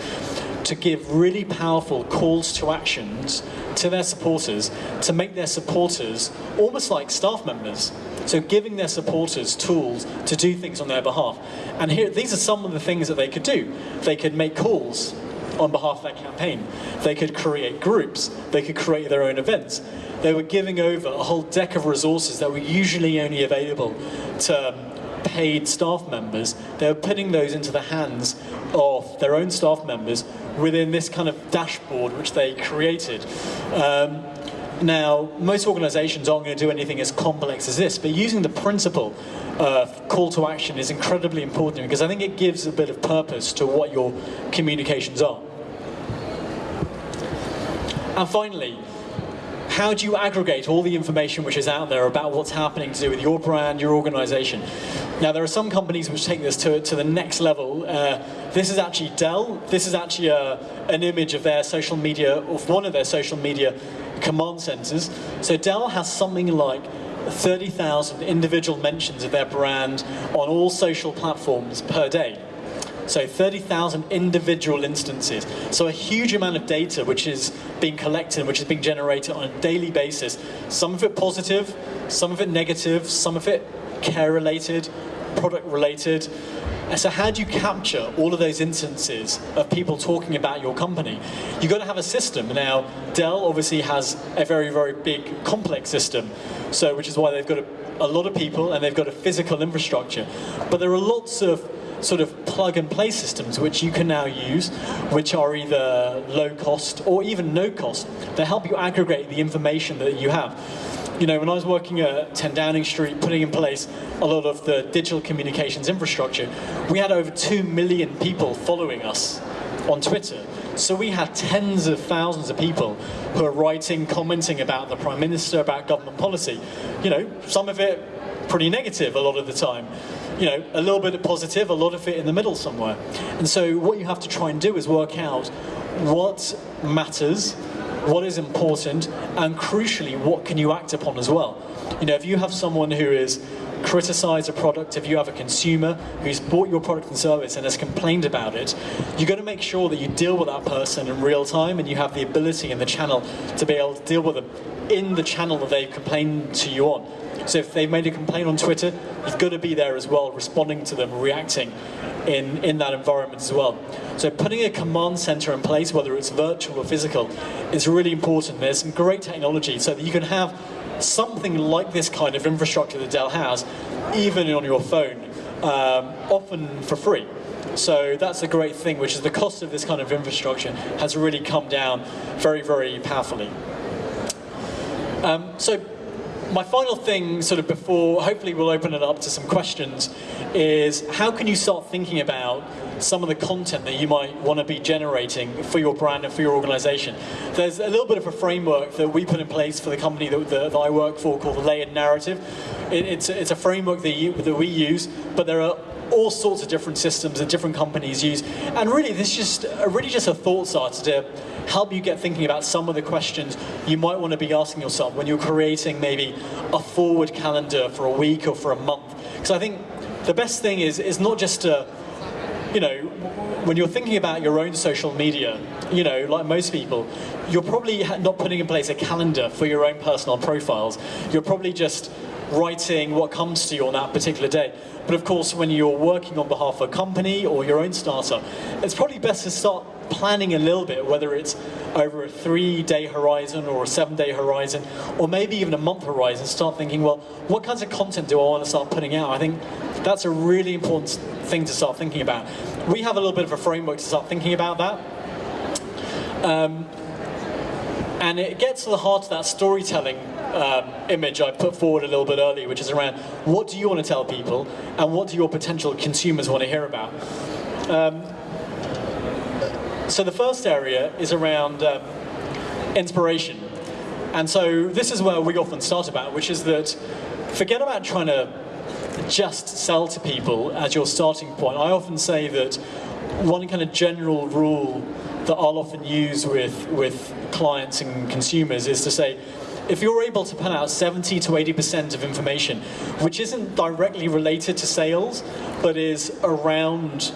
to give really powerful calls to actions to their supporters to make their supporters almost like staff members. So giving their supporters tools to do things on their behalf. And here, these are some of the things that they could do. They could make calls on behalf of their campaign. They could create groups. They could create their own events. They were giving over a whole deck of resources that were usually only available to um, paid staff members. They were putting those into the hands of their own staff members within this kind of dashboard which they created. Um, now, most organizations aren't going to do anything as complex as this, but using the principle of call to action is incredibly important because I think it gives a bit of purpose to what your communications are. And finally, how do you aggregate all the information which is out there about what's happening to do with your brand, your organization? Now, there are some companies which take this to, to the next level. Uh, this is actually Dell. This is actually a, uh, an image of their social media, of one of their social media command centers. So Dell has something like 30,000 individual mentions of their brand on all social platforms per day. So 30,000 individual instances. So a huge amount of data which is being collected, which is being generated on a daily basis. Some of it positive, some of it negative, some of it care related, product related. So how do you capture all of those instances of people talking about your company? You've got to have a system. Now, Dell obviously has a very, very big, complex system, so which is why they've got a, a lot of people and they've got a physical infrastructure. But there are lots of sort of plug and play systems which you can now use, which are either low cost or even no cost. They help you aggregate the information that you have. You know, when I was working at 10 Downing Street, putting in place a lot of the digital communications infrastructure, we had over 2 million people following us on Twitter. So we had tens of thousands of people who are writing, commenting about the Prime Minister, about government policy. You know, some of it pretty negative a lot of the time you know, a little bit of positive, a lot of it in the middle somewhere. And so what you have to try and do is work out what matters, what is important, and crucially, what can you act upon as well. You know, if you have someone who is criticize a product, if you have a consumer who's bought your product and service and has complained about it, you've got to make sure that you deal with that person in real time and you have the ability in the channel to be able to deal with them in the channel that they've complained to you on. So if they've made a complaint on Twitter, you've got to be there as well, responding to them, reacting in, in that environment as well. So putting a command center in place, whether it's virtual or physical, is really important. There's some great technology so that you can have something like this kind of infrastructure that Dell has, even on your phone, um, often for free. So that's a great thing, which is the cost of this kind of infrastructure has really come down very, very powerfully. Um, so my final thing, sort of before, hopefully we'll open it up to some questions, is how can you start thinking about some of the content that you might want to be generating for your brand and for your organization. There's a little bit of a framework that we put in place for the company that, that, that I work for called the Layered Narrative. It, it's, it's a framework that, you, that we use, but there are all sorts of different systems that different companies use. And really, this is just uh, really just a thought starter to help you get thinking about some of the questions you might want to be asking yourself when you're creating maybe a forward calendar for a week or for a month. Because I think the best thing is, is not just to, you know, when you're thinking about your own social media, you know, like most people, you're probably not putting in place a calendar for your own personal profiles. You're probably just writing what comes to you on that particular day. But of course, when you're working on behalf of a company or your own startup, it's probably best to start planning a little bit, whether it's over a three-day horizon or a seven-day horizon, or maybe even a month horizon, start thinking, well, what kinds of content do I want to start putting out? I think that's a really important thing to start thinking about. We have a little bit of a framework to start thinking about that. Um, and it gets to the heart of that storytelling um, image I put forward a little bit earlier, which is around what do you want to tell people and what do your potential consumers want to hear about. Um, so the first area is around um, inspiration. And so this is where we often start about, which is that forget about trying to just sell to people as your starting point. I often say that one kind of general rule that I'll often use with, with clients and consumers is to say, if you're able to put out 70 to 80% of information, which isn't directly related to sales, but is around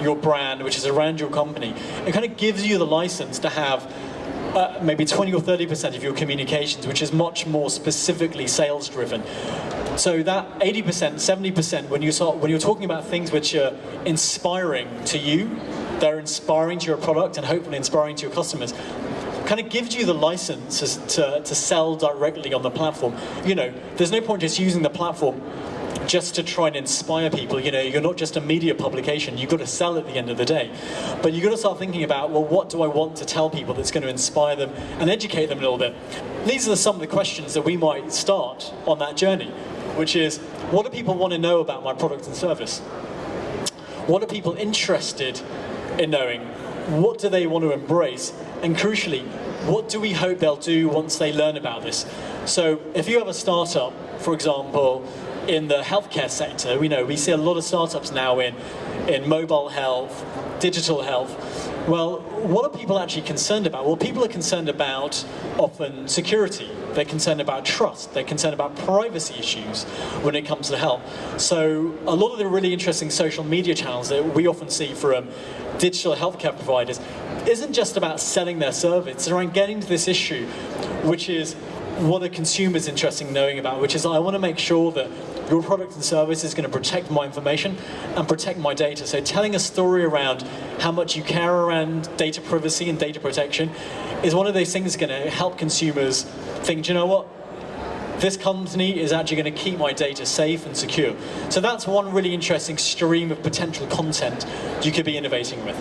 your brand, which is around your company, it kind of gives you the license to have uh, maybe 20 or 30% of your communications, which is much more specifically sales driven. So that 80%, 70%, when you start, when you're talking about things which are inspiring to you, they're inspiring to your product and hopefully inspiring to your customers, kind of gives you the license to, to sell directly on the platform. You know, there's no point just using the platform just to try and inspire people. You know, you're not just a media publication, you've got to sell at the end of the day. But you've got to start thinking about, well, what do I want to tell people that's going to inspire them and educate them a little bit? These are some of the questions that we might start on that journey, which is, what do people want to know about my product and service? What are people interested in knowing? What do they want to embrace? And crucially, what do we hope they'll do once they learn about this? So if you have a startup, for example, in the healthcare sector, we know we see a lot of startups now in, in mobile health, digital health. Well, what are people actually concerned about? Well, people are concerned about often security. They're concerned about trust. They're concerned about privacy issues when it comes to health. So a lot of the really interesting social media channels that we often see from digital healthcare providers isn't just about selling their service. It's around getting to this issue, which is what are consumers interested in knowing about, which is I want to make sure that your product and service is going to protect my information and protect my data. So telling a story around how much you care around data privacy and data protection is one of those things that's going to help consumers think, "Do you know what? This company is actually going to keep my data safe and secure. So that's one really interesting stream of potential content you could be innovating with.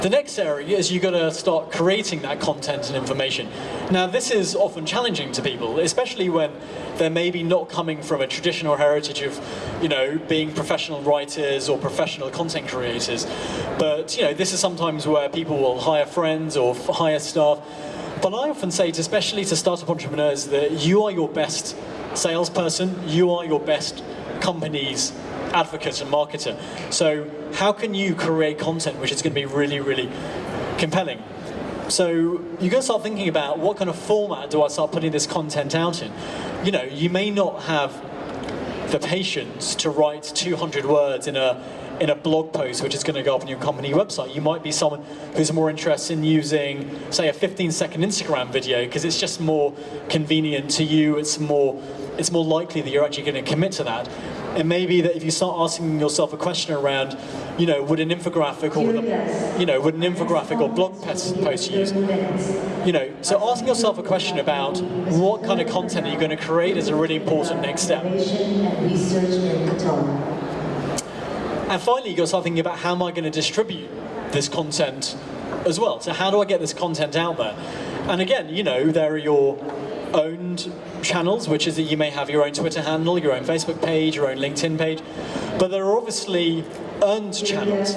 The next area is you've got to start creating that content and information. Now this is often challenging to people, especially when they're maybe not coming from a traditional heritage of, you know, being professional writers or professional content creators. But, you know, this is sometimes where people will hire friends or hire staff. But I often say, to, especially to startup entrepreneurs, that you are your best salesperson, you are your best company's advocate and marketer. So how can you create content which is going to be really, really compelling? So you're going to start thinking about what kind of format do I start putting this content out in? You know, you may not have the patience to write 200 words in a in a blog post which is going to go up on your company website. You might be someone who's more interested in using, say, a 15 second Instagram video because it's just more convenient to you. It's more it's more likely that you're actually going to commit to that. It may be that if you start asking yourself a question around, you know, would an infographic or a, you know, would an infographic or blog post post use? You know, so asking yourself a question about what kind of content are you going to create is a really important next step. And research in Qatar. And finally, you've got to start thinking about how am I going to distribute this content as well. So how do I get this content out there? And again, you know, there are your owned channels, which is that you may have your own Twitter handle, your own Facebook page, your own LinkedIn page, but there are obviously earned channels.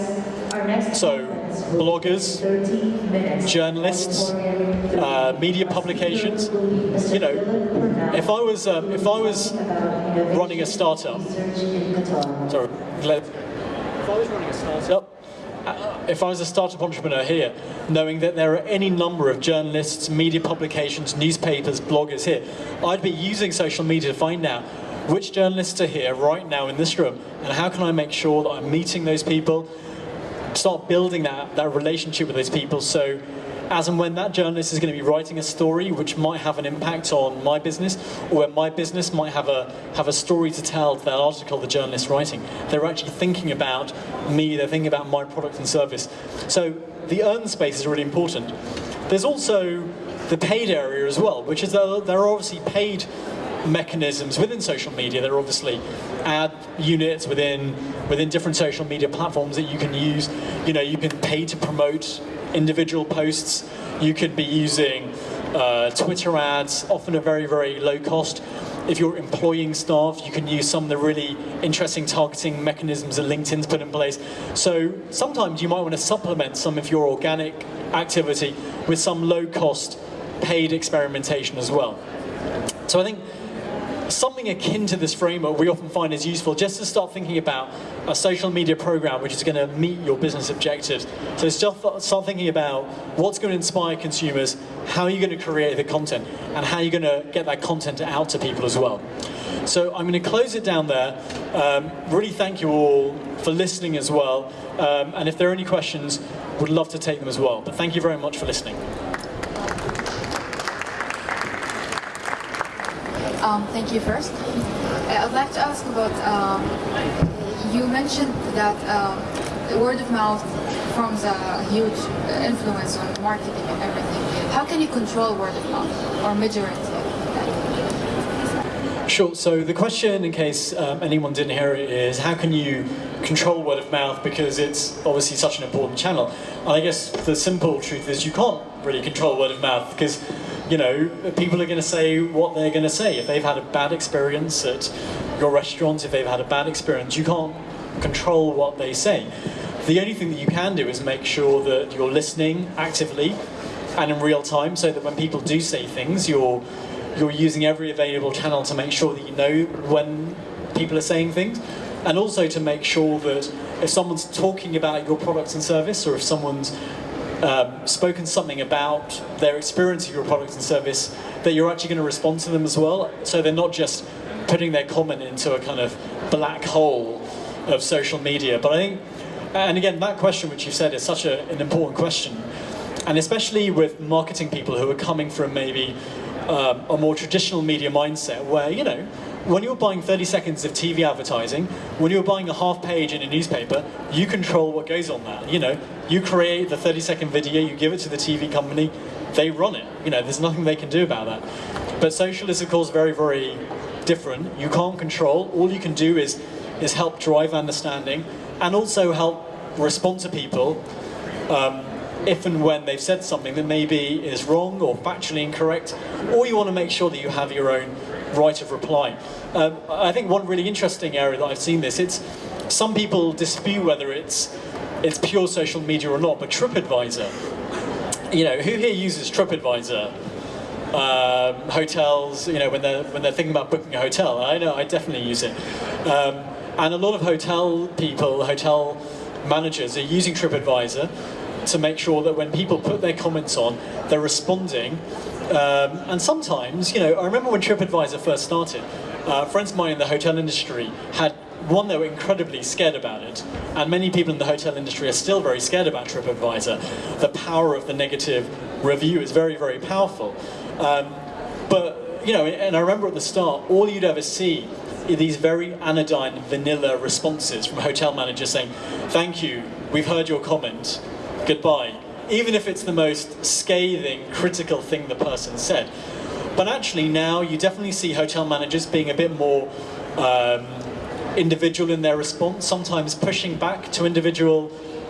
So, conference will be bloggers, journalists, uh, media publications. You know, if I was um, if I was running a startup, Research in Qatar. sorry, if I was running a startup, if I was a startup entrepreneur here, knowing that there are any number of journalists, media publications, newspapers, bloggers here, I'd be using social media to find out which journalists are here right now in this room, and how can I make sure that I'm meeting those people, start building that, that relationship with those people so as and when that journalist is going to be writing a story which might have an impact on my business or where my business might have a have a story to tell to that article the journalist writing. They're actually thinking about me they're thinking about my product and service. So the earn space is really important. There's also the paid area as well which is uh, that there are obviously paid mechanisms within social media. There are obviously ad units within within different social media platforms that you can use. You know, you can pay to promote individual posts. You could be using uh, Twitter ads, often at very very low cost. If you're employing staff, you can use some of the really interesting targeting mechanisms that LinkedIn's put in place. So sometimes you might want to supplement some of your organic activity with some low cost paid experimentation as well. So I think something akin to this framework we often find is useful just to start thinking about a social media program which is going to meet your business objectives. So start, start thinking about what's going to inspire consumers, how you're going to create the content, and how you're going to get that content out to people as well. So I'm going to close it down there. Um, really thank you all for listening as well. Um, and if there are any questions, would love to take them as well. But thank you very much for listening. Um, thank you first. Uh, I'd like to ask about, um, you mentioned that um, the word of mouth forms a huge influence on marketing and everything. How can you control word of mouth or measure it? Sure. So the question, in case um, anyone didn't hear it, is how can you control word of mouth because it's obviously such an important channel? And I guess the simple truth is you can't really control word of mouth because you know people are going to say what they're going to say. If they've had a bad experience at your restaurant, if they've had a bad experience, you can't control what they say. The only thing that you can do is make sure that you're listening actively and in real time so that when people do say things, you're you're using every available channel to make sure that you know when people are saying things and also to make sure that if someone's talking about your products and service or if someone's um, spoken something about their experience of your product and service that you're actually going to respond to them as well. So they're not just putting their comment into a kind of black hole of social media. But I think and again that question which you said is such a, an important question. And especially with marketing people who are coming from maybe um, a more traditional media mindset where, you know, when you're buying 30 seconds of TV advertising, when you're buying a half page in a newspaper, you control what goes on that. You know, you create the 30 second video, you give it to the TV company, they run it. You know, there's nothing they can do about that. But social is, of course, very, very different. You can't control. All you can do is, is help drive understanding and also help respond to people um, if and when they've said something that maybe is wrong or factually incorrect, or you want to make sure that you have your own right of reply. Um, I think one really interesting area that I've seen this, it's some people dispute whether it's it's pure social media or not, but TripAdvisor, you know, who here uses TripAdvisor? Um, hotels, you know, when they're when they're thinking about booking a hotel, I know I definitely use it, um, and a lot of hotel people, hotel managers are using TripAdvisor to make sure that when people put their comments on, they're responding. Um, and sometimes, you know, I remember when TripAdvisor first started, uh, friends of mine in the hotel industry had one, they were incredibly scared about it, and many people in the hotel industry are still very scared about TripAdvisor. The power of the negative review is very, very powerful. Um, but, you know, and I remember at the start, all you'd ever see are these very anodyne, vanilla responses from hotel managers saying, thank you, we've heard your comment, goodbye, even if it's the most scathing, critical thing the person said. But actually now you definitely see hotel managers being a bit more um, individual in their response, sometimes pushing back to individual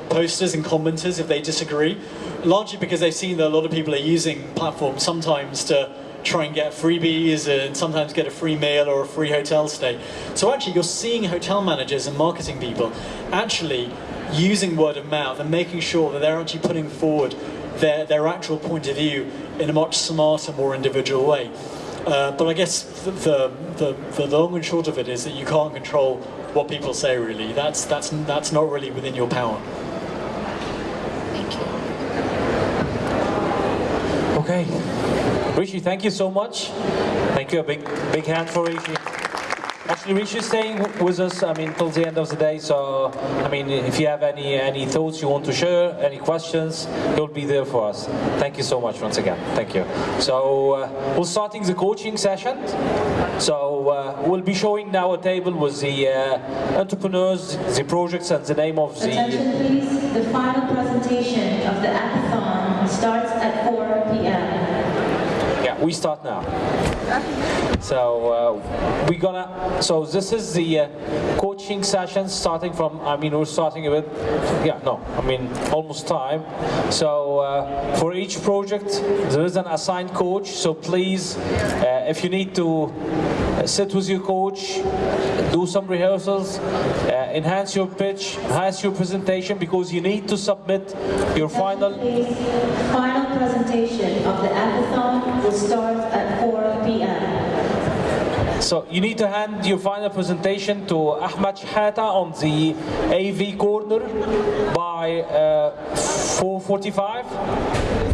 posters and commenters if they disagree, largely because they've seen that a lot of people are using platforms sometimes to try and get freebies and sometimes get a free meal or a free hotel stay. So actually you're seeing hotel managers and marketing people actually using word of mouth and making sure that they're actually putting forward their, their actual point of view in a much smarter, more individual way. Uh, but I guess the, the, the, long and short of it is that you can't control what people say really. That's, that's, that's not really within your power. Thank you. Okay. Rishi, thank you so much. Thank you. A big, big hand for Rishi. Actually, Rishi is staying with us, I mean, till the end of the day, so, I mean, if you have any any thoughts you want to share, any questions, he'll be there for us. Thank you so much once again. Thank you. So, uh, we're starting the coaching session. So, uh, we'll be showing now a table with the uh, entrepreneurs, the projects, and the name of the... Attention please, the final presentation of the Apathon starts at 4 p.m. Yeah, we start now. So uh, we're gonna. So this is the uh, coaching session starting from. I mean, we're starting with. Yeah, no. I mean, almost time. So uh, for each project, there is an assigned coach. So please, uh, if you need to sit with your coach, do some rehearsals, uh, enhance your pitch, enhance your presentation, because you need to submit your final. Final presentation of the Apathon will start at 4 p.m. So you need to hand your final presentation to Ahmad Shahata on the AV corner by uh, 4.45.